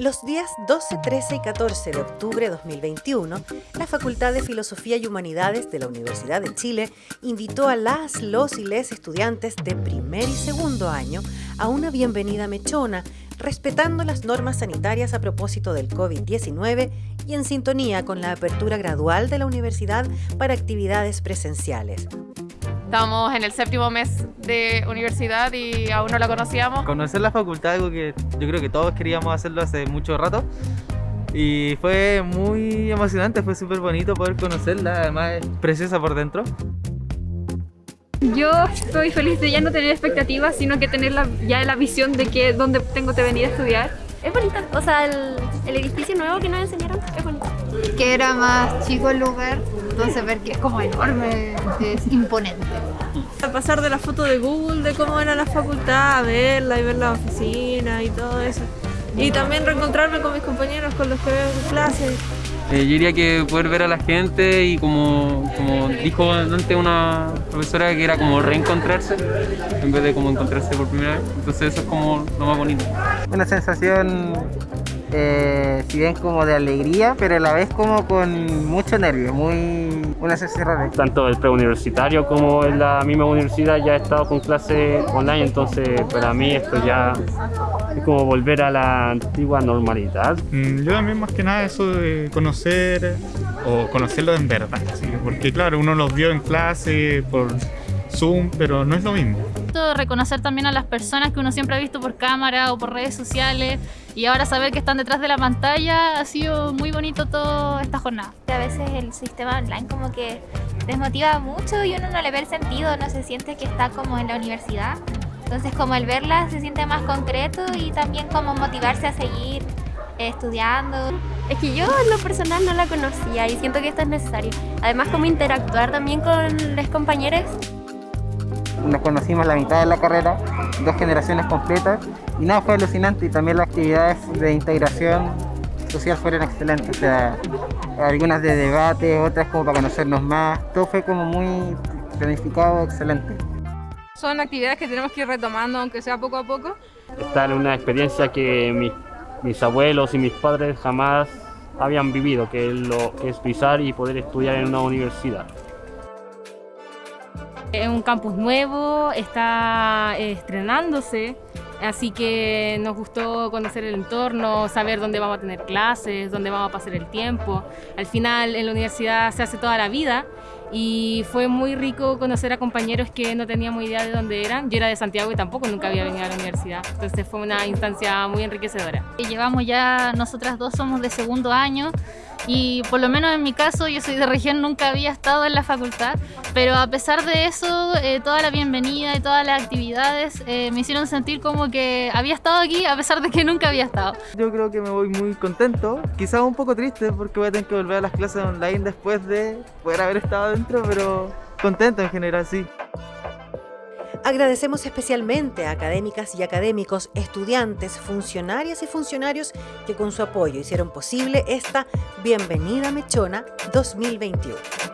Los días 12, 13 y 14 de octubre de 2021, la Facultad de Filosofía y Humanidades de la Universidad de Chile invitó a las, los y les estudiantes de primer y segundo año a una bienvenida mechona, respetando las normas sanitarias a propósito del COVID-19 y en sintonía con la apertura gradual de la universidad para actividades presenciales. Estamos en el séptimo mes de universidad y aún no la conocíamos. Conocer la facultad, algo que yo creo que todos queríamos hacerlo hace mucho rato. Y fue muy emocionante, fue súper bonito poder conocerla, además es preciosa por dentro. Yo estoy feliz de ya no tener expectativas, sino que tener ya la visión de que dónde tengo que venir a estudiar. Es bonita, o sea, el, el edificio nuevo que nos enseñaron es bonito. Que era más chico el lugar, entonces ver que es como enorme, es imponente. A pasar de la foto de Google de cómo era la facultad, a verla y ver la oficina y todo eso. Y también reencontrarme con mis compañeros con los que veo en clase. Eh, yo diría que poder ver a la gente y como, como dijo antes una profesora que era como reencontrarse en vez de como encontrarse por primera vez. Entonces eso es como lo más bonito. Una sensación eh, si bien como de alegría, pero a la vez como con mucho nervio, muy una sensación. Tanto el preuniversitario como en la misma universidad ya he estado con clase online, entonces para mí esto ya es como volver a la antigua normalidad. Mm, yo también más que nada eso de conocer o conocerlo en verdad, porque claro, uno los vio en clase por Zoom, pero no es lo mismo. Reconocer también a las personas que uno siempre ha visto por cámara o por redes sociales y ahora saber que están detrás de la pantalla ha sido muy bonito toda esta jornada. A veces el sistema online como que desmotiva mucho y uno no le ve el sentido, no se siente que está como en la universidad. Entonces como el verla se siente más concreto y también como motivarse a seguir estudiando. Es que yo en lo personal no la conocía y siento que esto es necesario. Además como interactuar también con los compañeros nos conocimos la mitad de la carrera, dos generaciones completas, y nada, fue alucinante y también las actividades de integración social fueron excelentes, o sea, algunas de debate, otras como para conocernos más, todo fue como muy planificado, excelente. Son actividades que tenemos que ir retomando, aunque sea poco a poco. Estar en una experiencia que mis, mis abuelos y mis padres jamás habían vivido, que es, lo, que es pisar y poder estudiar en una universidad. Es un campus nuevo, está eh, estrenándose, así que nos gustó conocer el entorno, saber dónde vamos a tener clases, dónde vamos a pasar el tiempo. Al final en la universidad se hace toda la vida y fue muy rico conocer a compañeros que no teníamos idea de dónde eran. Yo era de Santiago y tampoco nunca había venido a la universidad, entonces fue una instancia muy enriquecedora. Llevamos ya, nosotras dos somos de segundo año, y por lo menos en mi caso, yo soy de región, nunca había estado en la facultad, pero a pesar de eso, eh, toda la bienvenida y todas las actividades eh, me hicieron sentir como que había estado aquí a pesar de que nunca había estado. Yo creo que me voy muy contento, quizás un poco triste porque voy a tener que volver a las clases online después de poder haber estado pero contento en general, sí. Agradecemos especialmente a académicas y académicos, estudiantes, funcionarias y funcionarios que con su apoyo hicieron posible esta Bienvenida Mechona 2021.